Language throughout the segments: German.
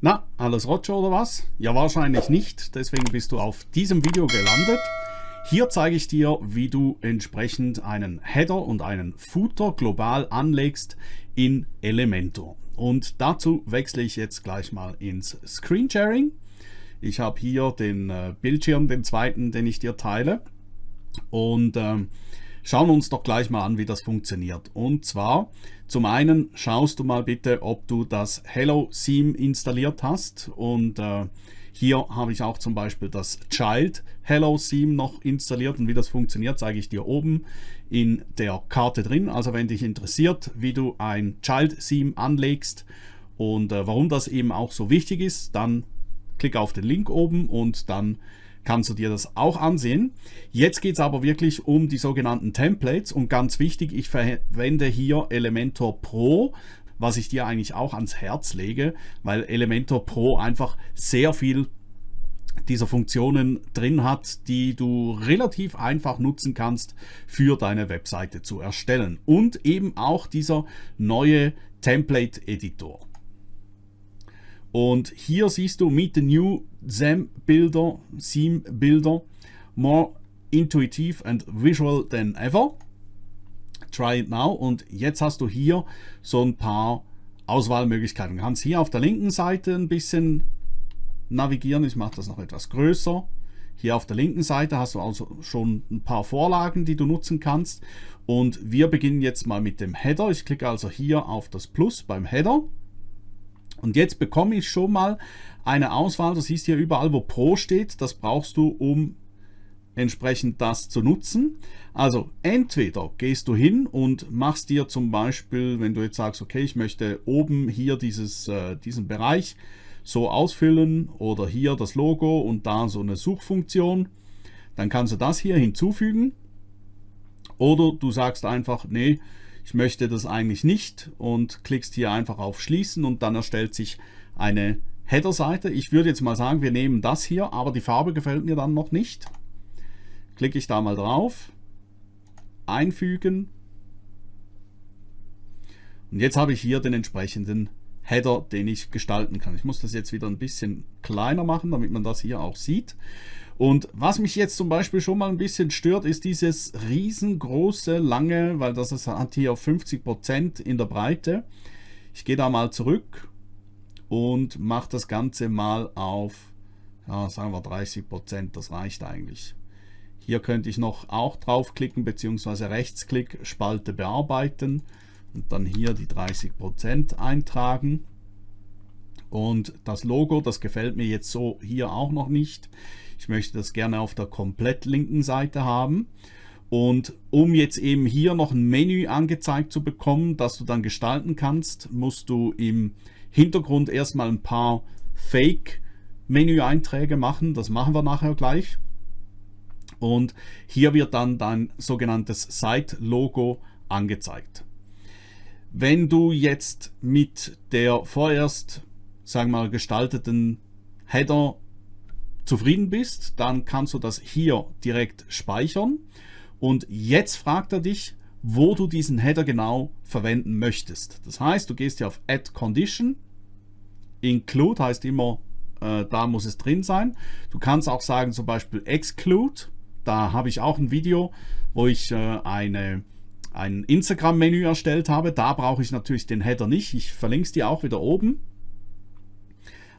Na, alles Roger oder was? Ja, wahrscheinlich nicht, deswegen bist du auf diesem Video gelandet. Hier zeige ich dir, wie du entsprechend einen Header und einen Footer global anlegst in Elementor. Und dazu wechsle ich jetzt gleich mal ins Screen Sharing. Ich habe hier den äh, Bildschirm, den zweiten, den ich dir teile. Und ähm, Schauen wir uns doch gleich mal an, wie das funktioniert. Und zwar, zum einen schaust du mal bitte, ob du das Hello Theme installiert hast. Und äh, hier habe ich auch zum Beispiel das Child Hello Theme noch installiert. Und wie das funktioniert, zeige ich dir oben in der Karte drin. Also wenn dich interessiert, wie du ein Child Theme anlegst und äh, warum das eben auch so wichtig ist, dann klick auf den Link oben und dann kannst du dir das auch ansehen. Jetzt geht es aber wirklich um die sogenannten Templates und ganz wichtig, ich verwende hier Elementor Pro, was ich dir eigentlich auch ans Herz lege, weil Elementor Pro einfach sehr viel dieser Funktionen drin hat, die du relativ einfach nutzen kannst für deine Webseite zu erstellen. Und eben auch dieser neue Template Editor. Und hier siehst du Meet the New Theme Builder, Theme Builder, more intuitive and visual than ever. Try it now. Und jetzt hast du hier so ein paar Auswahlmöglichkeiten. Du kannst hier auf der linken Seite ein bisschen navigieren. Ich mache das noch etwas größer. Hier auf der linken Seite hast du also schon ein paar Vorlagen, die du nutzen kannst. Und wir beginnen jetzt mal mit dem Header. Ich klicke also hier auf das Plus beim Header. Und jetzt bekomme ich schon mal eine Auswahl, das siehst hier überall, wo Pro steht, das brauchst du, um entsprechend das zu nutzen. Also entweder gehst du hin und machst dir zum Beispiel, wenn du jetzt sagst, okay, ich möchte oben hier dieses, äh, diesen Bereich so ausfüllen oder hier das Logo und da so eine Suchfunktion, dann kannst du das hier hinzufügen. Oder du sagst einfach, nee, ich möchte das eigentlich nicht und klickst hier einfach auf Schließen und dann erstellt sich eine Header-Seite. Ich würde jetzt mal sagen, wir nehmen das hier, aber die Farbe gefällt mir dann noch nicht. Klicke ich da mal drauf, einfügen und jetzt habe ich hier den entsprechenden Header, den ich gestalten kann. Ich muss das jetzt wieder ein bisschen kleiner machen, damit man das hier auch sieht. Und was mich jetzt zum Beispiel schon mal ein bisschen stört, ist dieses riesengroße, lange, weil das hat hier 50% in der Breite. Ich gehe da mal zurück und mache das Ganze mal auf, ja, sagen wir 30%, das reicht eigentlich. Hier könnte ich noch auch draufklicken, beziehungsweise Rechtsklick, Spalte bearbeiten und dann hier die 30% eintragen. Und das Logo, das gefällt mir jetzt so hier auch noch nicht. Ich möchte das gerne auf der komplett linken Seite haben. Und um jetzt eben hier noch ein Menü angezeigt zu bekommen, das du dann gestalten kannst, musst du im Hintergrund erstmal ein paar Fake-Menü-Einträge machen. Das machen wir nachher gleich. Und hier wird dann dein sogenanntes Site-Logo angezeigt. Wenn du jetzt mit der vorerst, sagen wir mal, gestalteten Header zufrieden bist, dann kannst du das hier direkt speichern. Und jetzt fragt er dich, wo du diesen Header genau verwenden möchtest. Das heißt, du gehst hier auf Add Condition. Include heißt immer, äh, da muss es drin sein. Du kannst auch sagen zum Beispiel Exclude. Da habe ich auch ein Video, wo ich äh, eine, ein Instagram-Menü erstellt habe. Da brauche ich natürlich den Header nicht. Ich verlinke es dir auch wieder oben.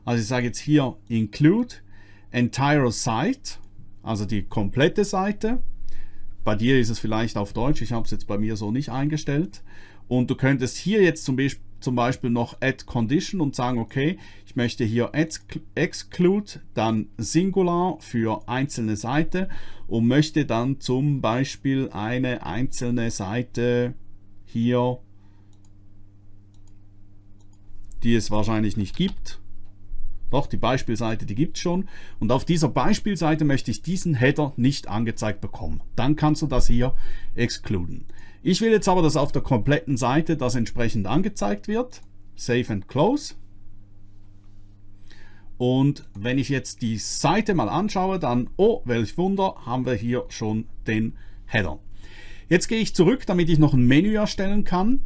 Also ich sage jetzt hier Include entire site, also die komplette Seite. Bei dir ist es vielleicht auf Deutsch, ich habe es jetzt bei mir so nicht eingestellt. Und du könntest hier jetzt zum Beispiel, zum Beispiel noch Add Condition und sagen, okay, ich möchte hier Exclude, dann Singular für einzelne Seite und möchte dann zum Beispiel eine einzelne Seite hier, die es wahrscheinlich nicht gibt, doch, die Beispielseite, die gibt es schon. Und auf dieser Beispielseite möchte ich diesen Header nicht angezeigt bekommen. Dann kannst du das hier exkluden. Ich will jetzt aber, dass auf der kompletten Seite das entsprechend angezeigt wird. Save and Close. Und wenn ich jetzt die Seite mal anschaue, dann, oh, welch Wunder, haben wir hier schon den Header. Jetzt gehe ich zurück, damit ich noch ein Menü erstellen kann.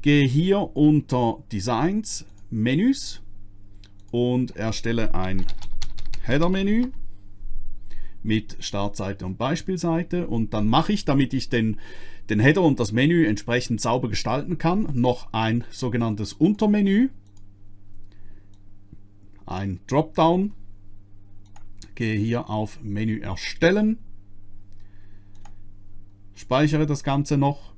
Gehe hier unter Designs, Menüs und erstelle ein Header-Menü mit Startseite und Beispielseite. Und dann mache ich, damit ich den, den Header und das Menü entsprechend sauber gestalten kann, noch ein sogenanntes Untermenü, ein Dropdown, gehe hier auf Menü erstellen, speichere das Ganze noch.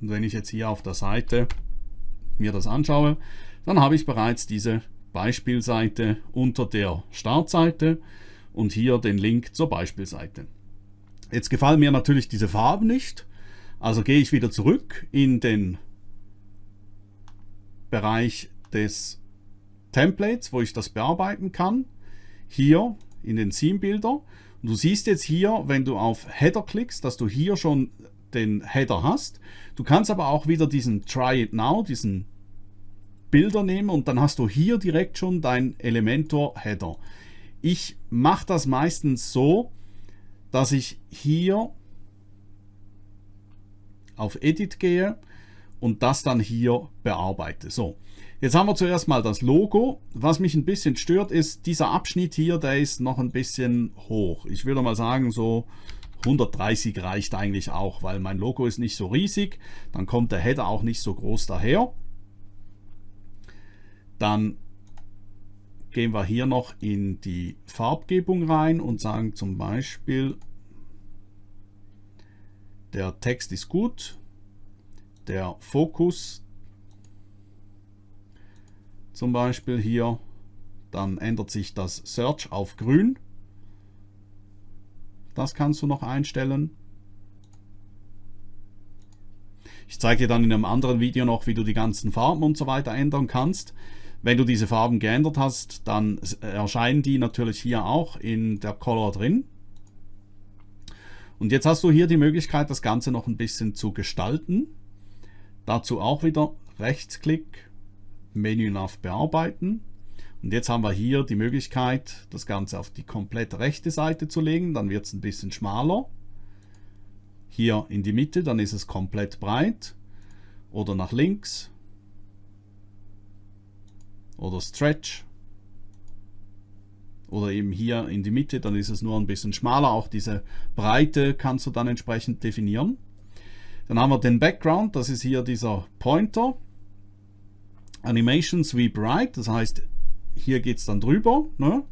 Und wenn ich jetzt hier auf der Seite mir das anschaue, dann habe ich bereits diese Beispielseite unter der Startseite und hier den Link zur Beispielseite. Jetzt gefallen mir natürlich diese Farben nicht, also gehe ich wieder zurück in den Bereich des Templates, wo ich das bearbeiten kann. Hier in den Theme-Bilder. Und du siehst jetzt hier, wenn du auf Header klickst, dass du hier schon den Header hast. Du kannst aber auch wieder diesen Try It Now, diesen Bilder nehmen und dann hast du hier direkt schon dein Elementor Header. Ich mache das meistens so, dass ich hier auf Edit gehe und das dann hier bearbeite. So, jetzt haben wir zuerst mal das Logo. Was mich ein bisschen stört, ist dieser Abschnitt hier, der ist noch ein bisschen hoch. Ich würde mal sagen, so 130 reicht eigentlich auch, weil mein Logo ist nicht so riesig. Dann kommt der Header auch nicht so groß daher. Dann gehen wir hier noch in die Farbgebung rein und sagen zum Beispiel, der Text ist gut, der Fokus zum Beispiel hier, dann ändert sich das Search auf grün. Das kannst du noch einstellen. Ich zeige dir dann in einem anderen Video noch, wie du die ganzen Farben und so weiter ändern kannst. Wenn du diese Farben geändert hast, dann erscheinen die natürlich hier auch in der Color drin. Und jetzt hast du hier die Möglichkeit, das Ganze noch ein bisschen zu gestalten. Dazu auch wieder Rechtsklick, Menü nach Bearbeiten. Und jetzt haben wir hier die Möglichkeit, das Ganze auf die komplett rechte Seite zu legen. Dann wird es ein bisschen schmaler. Hier in die Mitte, dann ist es komplett breit. Oder nach links oder Stretch oder eben hier in die Mitte, dann ist es nur ein bisschen schmaler. Auch diese Breite kannst du dann entsprechend definieren. Dann haben wir den Background, das ist hier dieser Pointer. Animation Sweep Right, das heißt, hier geht es dann drüber. Ne?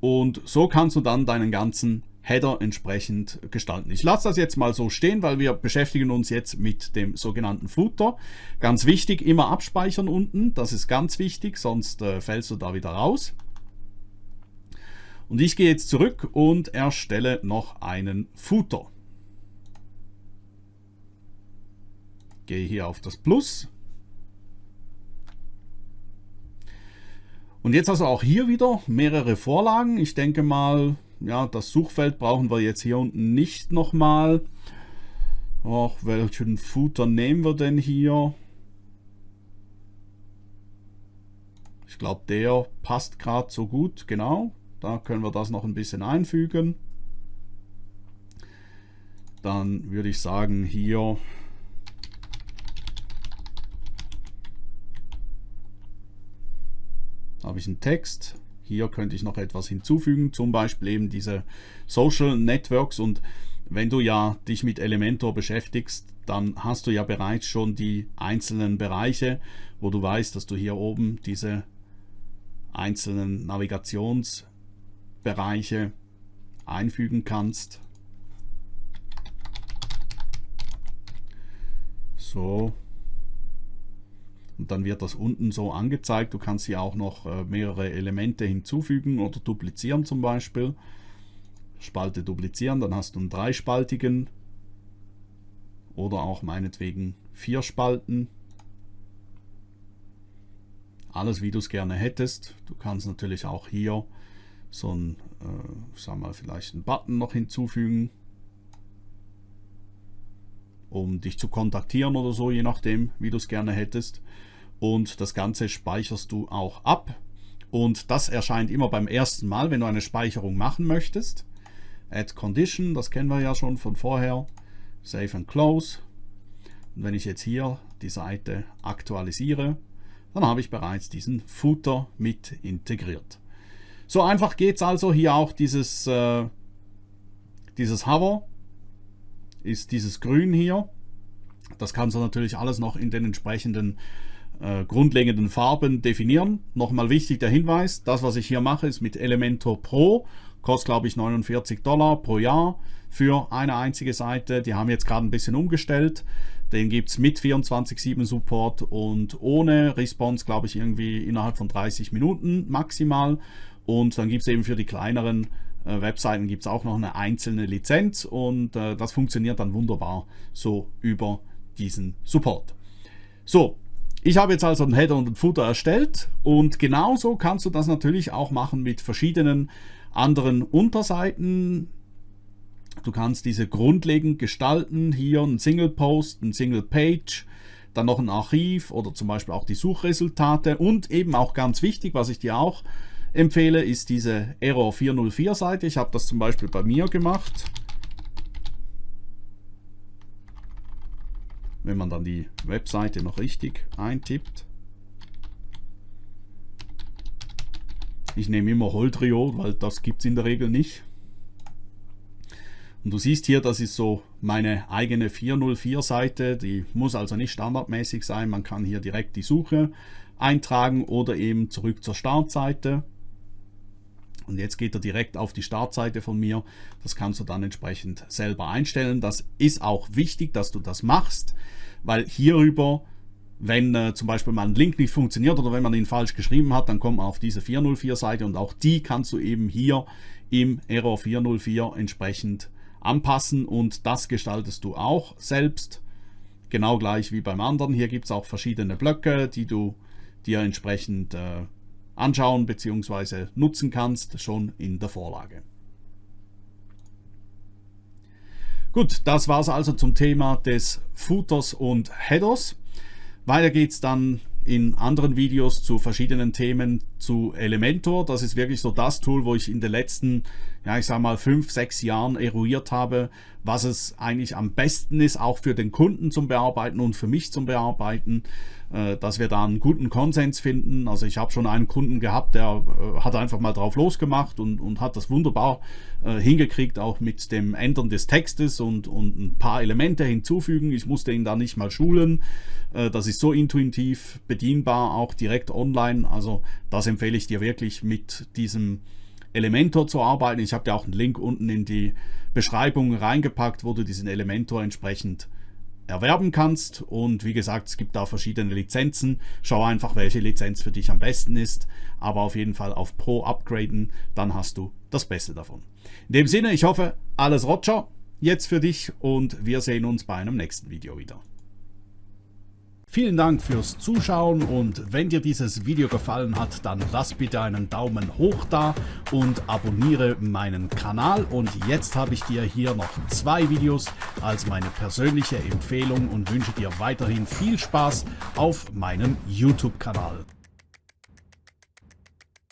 Und so kannst du dann deinen ganzen Header entsprechend gestalten. Ich lasse das jetzt mal so stehen, weil wir beschäftigen uns jetzt mit dem sogenannten Footer. Ganz wichtig, immer abspeichern unten, das ist ganz wichtig, sonst äh, fällst du da wieder raus. Und ich gehe jetzt zurück und erstelle noch einen Footer. Gehe hier auf das Plus. Und jetzt also auch hier wieder mehrere Vorlagen. Ich denke mal, ja, das Suchfeld brauchen wir jetzt hier unten nicht nochmal. Ach, welchen Footer nehmen wir denn hier? Ich glaube, der passt gerade so gut, genau. Da können wir das noch ein bisschen einfügen. Dann würde ich sagen, hier habe ich einen Text. Hier könnte ich noch etwas hinzufügen, zum Beispiel eben diese Social Networks und wenn du ja dich mit Elementor beschäftigst, dann hast du ja bereits schon die einzelnen Bereiche, wo du weißt, dass du hier oben diese einzelnen Navigationsbereiche einfügen kannst. So, und dann wird das unten so angezeigt. Du kannst hier auch noch äh, mehrere Elemente hinzufügen oder duplizieren zum Beispiel. Spalte duplizieren, dann hast du einen dreispaltigen oder auch meinetwegen vier Spalten. Alles wie du es gerne hättest. Du kannst natürlich auch hier so ein, äh, sag mal, vielleicht einen Button noch hinzufügen, um dich zu kontaktieren oder so, je nachdem, wie du es gerne hättest und das Ganze speicherst du auch ab. Und das erscheint immer beim ersten Mal, wenn du eine Speicherung machen möchtest. Add Condition, das kennen wir ja schon von vorher. Save and Close. Und wenn ich jetzt hier die Seite aktualisiere, dann habe ich bereits diesen Footer mit integriert. So einfach geht es also. Hier auch dieses, äh, dieses Hover ist dieses Grün hier. Das kannst du natürlich alles noch in den entsprechenden äh, grundlegenden Farben definieren. Nochmal wichtig der Hinweis, das was ich hier mache ist mit Elementor Pro, kostet glaube ich 49 Dollar pro Jahr für eine einzige Seite. Die haben jetzt gerade ein bisschen umgestellt. Den gibt es mit 24-7 Support und ohne Response glaube ich irgendwie innerhalb von 30 Minuten maximal. Und dann gibt es eben für die kleineren Webseiten gibt es auch noch eine einzelne Lizenz und äh, das funktioniert dann wunderbar so über diesen Support. So, ich habe jetzt also einen Header und einen Footer erstellt und genauso kannst du das natürlich auch machen mit verschiedenen anderen Unterseiten. Du kannst diese grundlegend gestalten, hier ein Single Post, ein Single Page, dann noch ein Archiv oder zum Beispiel auch die Suchresultate und eben auch ganz wichtig, was ich dir auch empfehle, ist diese Error 404 Seite. Ich habe das zum Beispiel bei mir gemacht. Wenn man dann die Webseite noch richtig eintippt. Ich nehme immer Holdrio, weil das gibt es in der Regel nicht. Und du siehst hier, das ist so meine eigene 404 Seite. Die muss also nicht standardmäßig sein. Man kann hier direkt die Suche eintragen oder eben zurück zur Startseite. Und jetzt geht er direkt auf die Startseite von mir. Das kannst du dann entsprechend selber einstellen. Das ist auch wichtig, dass du das machst, weil hierüber, wenn äh, zum Beispiel mal ein Link nicht funktioniert oder wenn man ihn falsch geschrieben hat, dann kommt man auf diese 404 Seite und auch die kannst du eben hier im Error 404 entsprechend anpassen und das gestaltest du auch selbst. Genau gleich wie beim anderen. Hier gibt es auch verschiedene Blöcke, die du dir entsprechend äh, anschauen bzw. nutzen kannst, schon in der Vorlage. Gut, das war es also zum Thema des Footers und Headers. Weiter geht es dann in anderen Videos zu verschiedenen Themen zu Elementor. Das ist wirklich so das Tool, wo ich in den letzten, ja ich sag mal, fünf, sechs Jahren eruiert habe, was es eigentlich am besten ist, auch für den Kunden zum Bearbeiten und für mich zum Bearbeiten, dass wir da einen guten Konsens finden. Also ich habe schon einen Kunden gehabt, der äh, hat einfach mal drauf losgemacht und, und hat das wunderbar äh, hingekriegt, auch mit dem Ändern des Textes und, und ein paar Elemente hinzufügen. Ich musste ihn da nicht mal schulen. Das ist so intuitiv bedienbar, auch direkt online. Also das empfehle ich dir wirklich mit diesem Elementor zu arbeiten. Ich habe dir auch einen Link unten in die Beschreibung reingepackt, wo du diesen Elementor entsprechend erwerben kannst. Und wie gesagt es gibt da verschiedene Lizenzen. Schau einfach welche Lizenz für dich am besten ist. Aber auf jeden Fall auf Pro upgraden dann hast du das Beste davon. In dem Sinne ich hoffe alles Roger jetzt für dich und wir sehen uns bei einem nächsten Video wieder Vielen Dank fürs Zuschauen und wenn dir dieses Video gefallen hat, dann lass bitte einen Daumen hoch da und abonniere meinen Kanal. Und jetzt habe ich dir hier noch zwei Videos als meine persönliche Empfehlung und wünsche dir weiterhin viel Spaß auf meinem YouTube-Kanal.